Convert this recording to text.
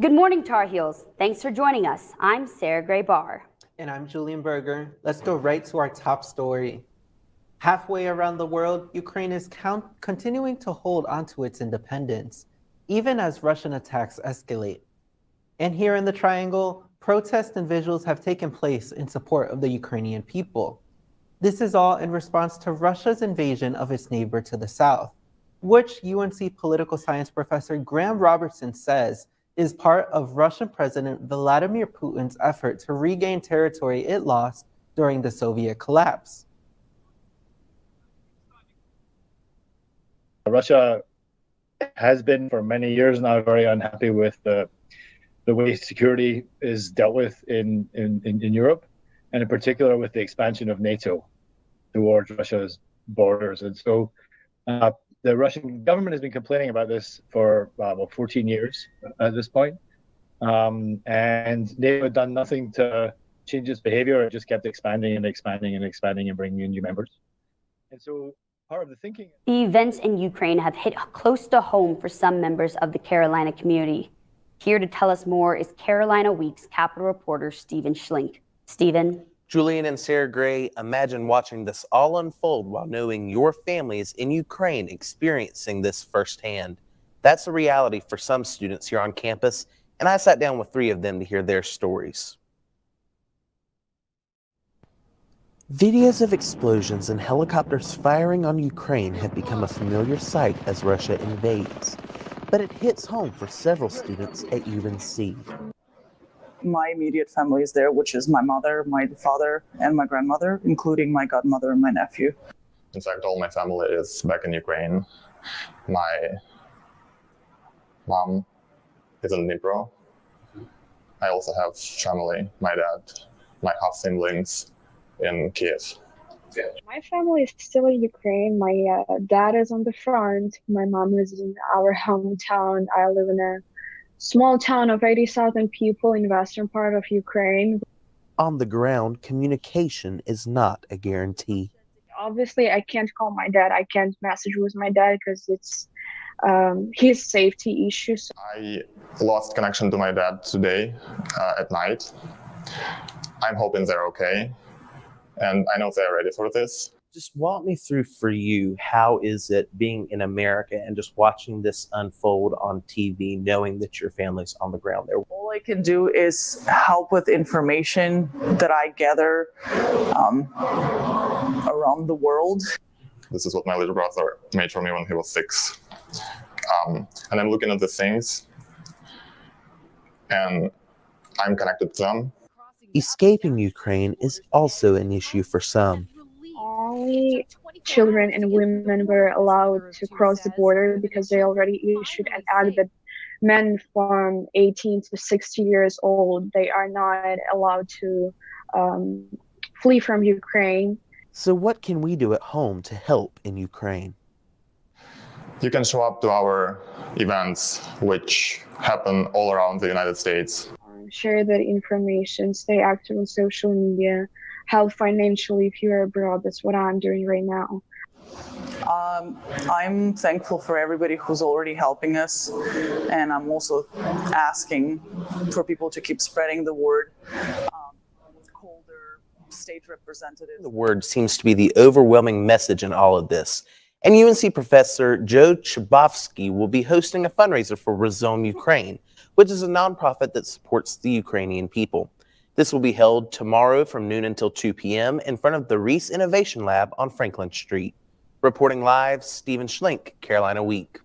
Good morning, Tar Heels. Thanks for joining us. I'm Sarah Gray Barr. And I'm Julian Berger. Let's go right to our top story. Halfway around the world, Ukraine is count- continuing to hold onto its independence, even as Russian attacks escalate. And here in the Triangle, protests and visuals have taken place in support of the Ukrainian people. This is all in response to Russia's invasion of its neighbor to the south, which UNC political science professor Graeme Robertson says is part of Russian President Vladimir Putin's effort to regain territory it lost during the Soviet collapse. Russia has been for many years now very unhappy with the the way security is dealt with in, in, in, Europe, and in particular with the expansion of NATO towards Russia's borders. And so uh, the Russian government has been complaining about this for uh, about 14 years at this point. Um, and NATO had done nothing to change its behavior. It just kept expanding and expanding and expanding and bringing in new members. And so part of the thinking. The events in Ukraine have hit close to home for some members of the Carolina community. Here to tell us more is Carolina Week's Capitol reporter Stephen Schlink. Stephen. Julian and Sarah Gray, imagine watching this all unfold while knowing your family is in Ukraine experiencing this firsthand. That's a reality for some students here on campus, and I sat down with three of them to hear their stories. Videos of explosions and helicopters firing on Ukraine have become a familiar sight as Russia invades, but it hits home for several students at UNC. My immediate family is there, which is my mother, my father, and my grandmother, including my godmother and my nephew. In fact, all my family is back in Ukraine. My mom is in Dnipro. I also have family, my dad, my half siblings in Kiev. My family is still in Ukraine. My uh, dad is on the front. My mom is in our hometown. I live in a small town of 80,000 people in western part of Ukraine. On the ground, communication is not a guarantee. Obviously, I can't call my dad. I can't message with my dad because it's um, his safety issues. I lost connection to my dad today uh, at night. I'm hoping they're okay and I know they're ready for this. Just walk me through for you, how is it being in America and just watching this unfold on TV, knowing that your family's on the ground there? All I can do is help with information that I gather um, around the world. This is what my little brother made for me when he was six. Um, and I'm looking at the things and I'm connected to them Escaping Ukraine is also an issue for some. Only children and women were allowed to cross the border because they already issued an act that men from 18 to 60 years old they are not allowed to um, flee from Ukraine. So what can we do at home to help in Ukraine? You can show up to our events, which happen all around the United States share that information, stay active on social media, help financially if you're abroad. That's what I'm doing right now. Um, I'm thankful for everybody who's already helping us, and I'm also asking for people to keep spreading the word. Um, Calder, state representative. The word seems to be the overwhelming message in all of this. And UNC professor Joe Chbosky will be hosting a fundraiser for Razom Ukraine, which is a nonprofit that supports the Ukrainian people. This will be held tomorrow from noon until 2 p.m. in front of the Reese Innovation Lab on Franklin Street. Reporting live, Stephen Schlink, Carolina Week.